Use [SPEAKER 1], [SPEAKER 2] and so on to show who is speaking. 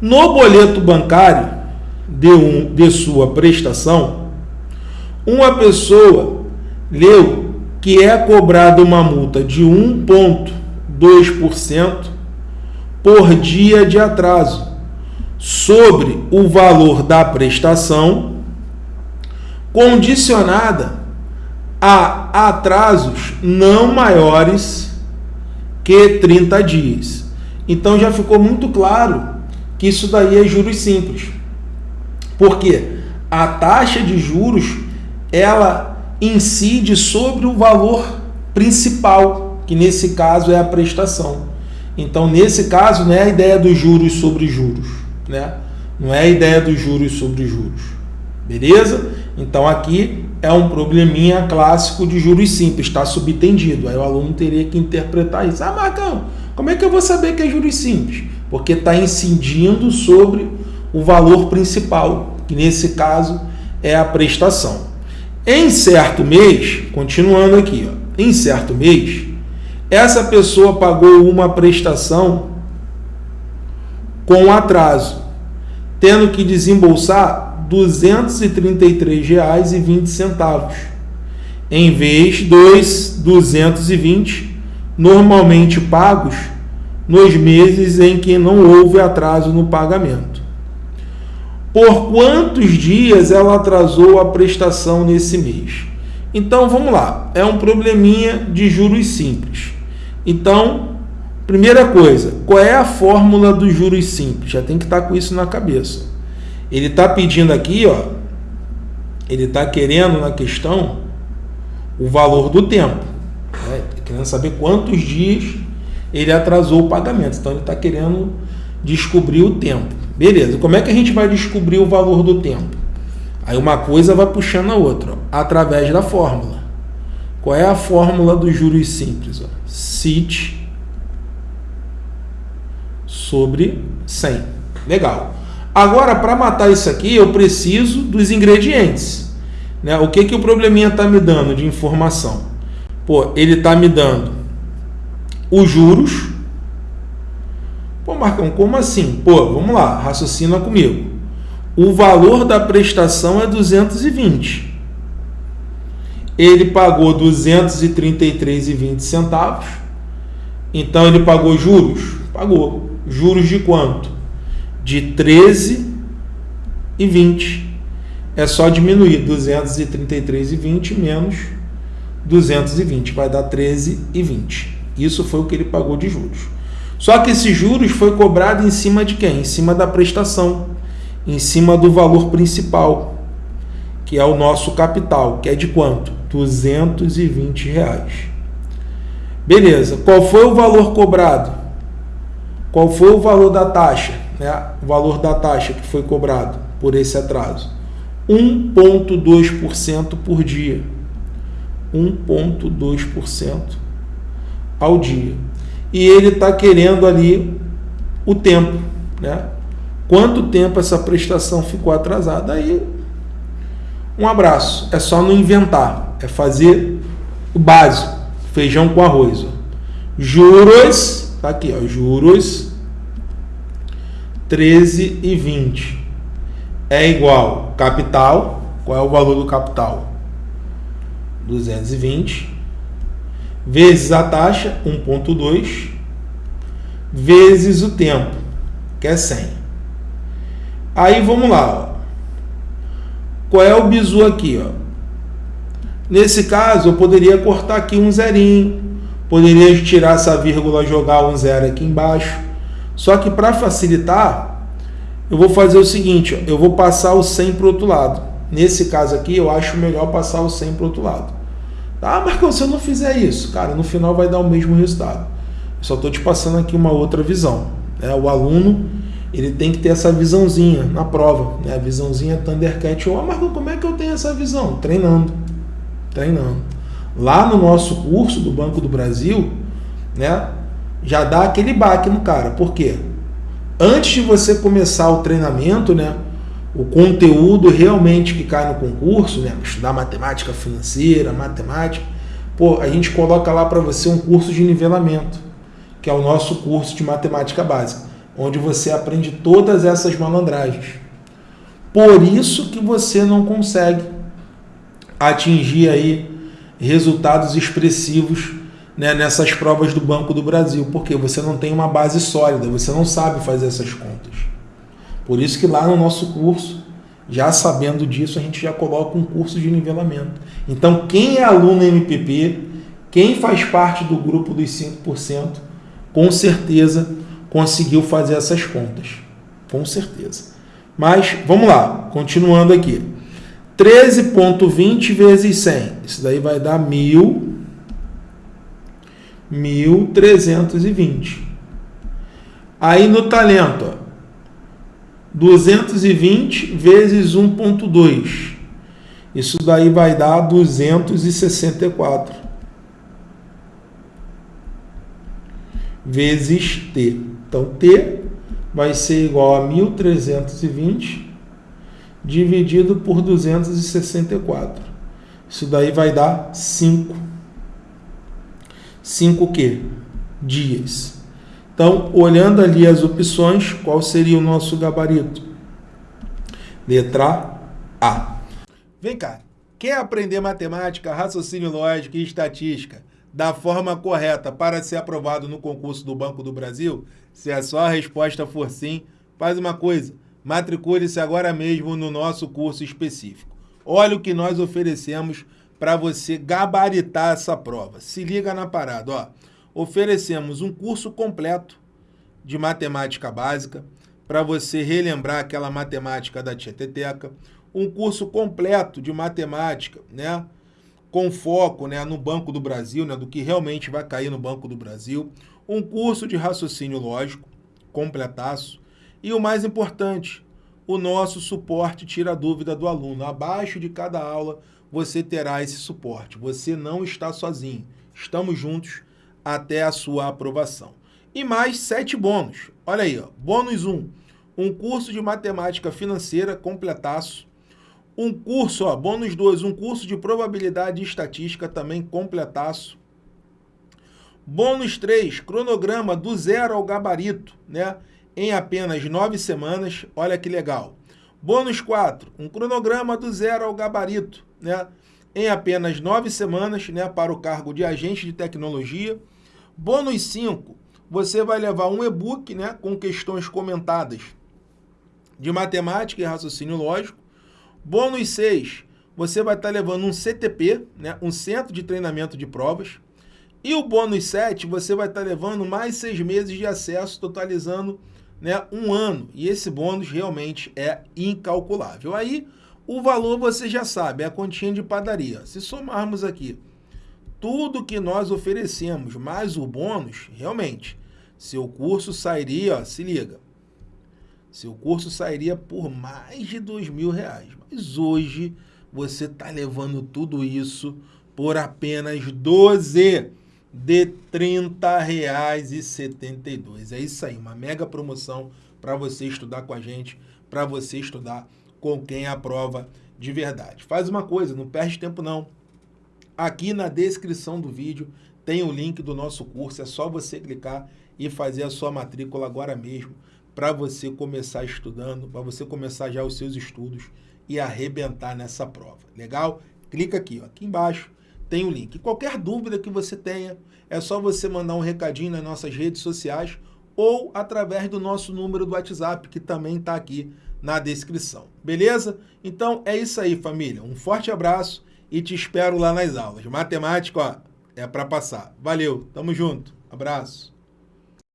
[SPEAKER 1] No boleto bancário de, um, de sua prestação, uma pessoa leu que é cobrada uma multa de 1,2% por dia de atraso sobre o valor da prestação, condicionada a atrasos não maiores que 30 dias. Então já ficou muito claro que isso daí é juros simples. Porque a taxa de juros ela incide sobre o valor principal, que nesse caso é a prestação. Então, nesse caso, não é a ideia dos juros sobre juros, né? Não é a ideia dos juros sobre juros. Beleza? Então, aqui é um probleminha clássico de juros simples, está subtendido. Aí o aluno teria que interpretar isso. Ah, Marcão, como é que eu vou saber que é juros simples? Porque está incidindo sobre o valor principal, que nesse caso é a prestação. Em certo mês, continuando aqui, ó, em certo mês, essa pessoa pagou uma prestação com atraso, tendo que desembolsar R$ 233,20, em vez dos 220 normalmente pagos nos meses em que não houve atraso no pagamento. Por quantos dias ela atrasou a prestação nesse mês? Então vamos lá, é um probleminha de juros simples. Então, primeira coisa, qual é a fórmula dos juros simples? Já tem que estar com isso na cabeça. Ele está pedindo aqui, ó, ele está querendo na questão o valor do tempo, né? querendo saber quantos dias ele atrasou o pagamento. Então ele está querendo descobrir o tempo. Beleza, como é que a gente vai descobrir o valor do tempo? Aí uma coisa vai puxando a outra, ó, através da fórmula. Qual é a fórmula dos juros simples? Ó? CIT sobre 100. Legal. Agora, para matar isso aqui, eu preciso dos ingredientes. Né? O que, que o probleminha está me dando de informação? Pô, ele está me dando os juros. Pô, Marcão, como assim? Pô, vamos lá, raciocina comigo. O valor da prestação é 220. Ele pagou 233,20 centavos. Então ele pagou juros? Pagou. Juros de quanto? De 13,20. É só diminuir 233,20 menos 220, vai dar 13,20. Isso foi o que ele pagou de juros. Só que esses juros foi cobrado em cima de quem? Em cima da prestação, em cima do valor principal, que é o nosso capital, que é de quanto? 220 reais. Beleza, qual foi o valor cobrado? Qual foi o valor da taxa? Né? O valor da taxa que foi cobrado por esse atraso? 1,2% por dia. 1,2% ao dia. E ele está querendo ali o tempo, né? Quanto tempo essa prestação ficou atrasada? Aí, um abraço. É só não inventar, é fazer o básico, feijão com arroz. Ó. Juros, tá aqui, ó, juros 13 e 20 é igual capital, qual é o valor do capital? 220 vezes a taxa, 1.2, vezes o tempo, que é 100. Aí vamos lá, ó. qual é o bizu aqui? Ó? Nesse caso, eu poderia cortar aqui um zerinho, poderia tirar essa vírgula, jogar um zero aqui embaixo. Só que para facilitar, eu vou fazer o seguinte, ó, eu vou passar o 100 para o outro lado. Nesse caso aqui, eu acho melhor passar o 100 para o outro lado. Ah, Marcão, se eu não fizer isso, cara, no final vai dar o mesmo resultado. Só estou te passando aqui uma outra visão. Né? O aluno ele tem que ter essa visãozinha na prova. Né? A visãozinha Thundercat. Ah, Marcão, como é que eu tenho essa visão? Treinando. Treinando. Lá no nosso curso do Banco do Brasil, né, já dá aquele baque no cara. Por quê? Antes de você começar o treinamento, né, o conteúdo realmente que cai no concurso, né? Estudar matemática financeira, matemática, pô, a gente coloca lá para você um curso de nivelamento, que é o nosso curso de matemática básica. onde você aprende todas essas malandragens. Por isso que você não consegue atingir aí resultados expressivos né, nessas provas do Banco do Brasil, porque você não tem uma base sólida, você não sabe fazer essas contas. Por isso que lá no nosso curso, já sabendo disso, a gente já coloca um curso de nivelamento. Então, quem é aluno MPP, quem faz parte do grupo dos 5%, com certeza conseguiu fazer essas contas. Com certeza. Mas, vamos lá, continuando aqui. 13.20 vezes 100. Isso daí vai dar 1.000. 1.320. Aí no talento, ó, 220 vezes 1.2. Isso daí vai dar 264. Vezes T. Então, T vai ser igual a 1.320 dividido por 264. Isso daí vai dar 5. 5 o quê? Dias. Então, olhando ali as opções, qual seria o nosso gabarito? Letra A. Vem cá, quer aprender matemática, raciocínio lógico e estatística da forma correta para ser aprovado no concurso do Banco do Brasil? Se a sua resposta for sim, faz uma coisa, matricule-se agora mesmo no nosso curso específico. Olha o que nós oferecemos para você gabaritar essa prova. Se liga na parada, ó oferecemos um curso completo de matemática básica para você relembrar aquela matemática da Tieteteca, um curso completo de matemática, né, com foco, né, no Banco do Brasil, né, do que realmente vai cair no Banco do Brasil, um curso de raciocínio lógico, completaço, e o mais importante, o nosso suporte tira a dúvida do aluno. Abaixo de cada aula você terá esse suporte. Você não está sozinho. Estamos juntos até a sua aprovação. E mais sete bônus. Olha aí, ó. bônus 1, um, um curso de matemática financeira completaço. Um curso, ó, bônus 2, um curso de probabilidade e estatística também completaço. Bônus 3, cronograma do zero ao gabarito, né? Em apenas nove semanas. Olha que legal. Bônus 4, um cronograma do zero ao gabarito, né? Em apenas nove semanas, né? Para o cargo de agente de tecnologia. Bônus 5, você vai levar um e-book né, com questões comentadas de matemática e raciocínio lógico. Bônus 6, você vai estar levando um CTP, né, um Centro de Treinamento de Provas. E o bônus 7, você vai estar levando mais seis meses de acesso, totalizando né, um ano. E esse bônus realmente é incalculável. Aí, o valor você já sabe, é a continha de padaria. Se somarmos aqui tudo que nós oferecemos, mais o bônus, realmente, seu curso sairia, ó, se liga, seu curso sairia por mais de dois mil reais. Mas hoje você está levando tudo isso por apenas 12 de R$ 30,72. É isso aí, uma mega promoção para você estudar com a gente, para você estudar com quem aprova de verdade. Faz uma coisa, não perde tempo não. Aqui na descrição do vídeo tem o link do nosso curso, é só você clicar e fazer a sua matrícula agora mesmo para você começar estudando, para você começar já os seus estudos e arrebentar nessa prova. Legal? Clica aqui, ó, aqui embaixo tem o link. Qualquer dúvida que você tenha, é só você mandar um recadinho nas nossas redes sociais ou através do nosso número do WhatsApp, que também está aqui na descrição. Beleza? Então é isso aí, família. Um forte abraço e te espero lá nas aulas. Matemática, ó, é para passar. Valeu, tamo junto. Abraço.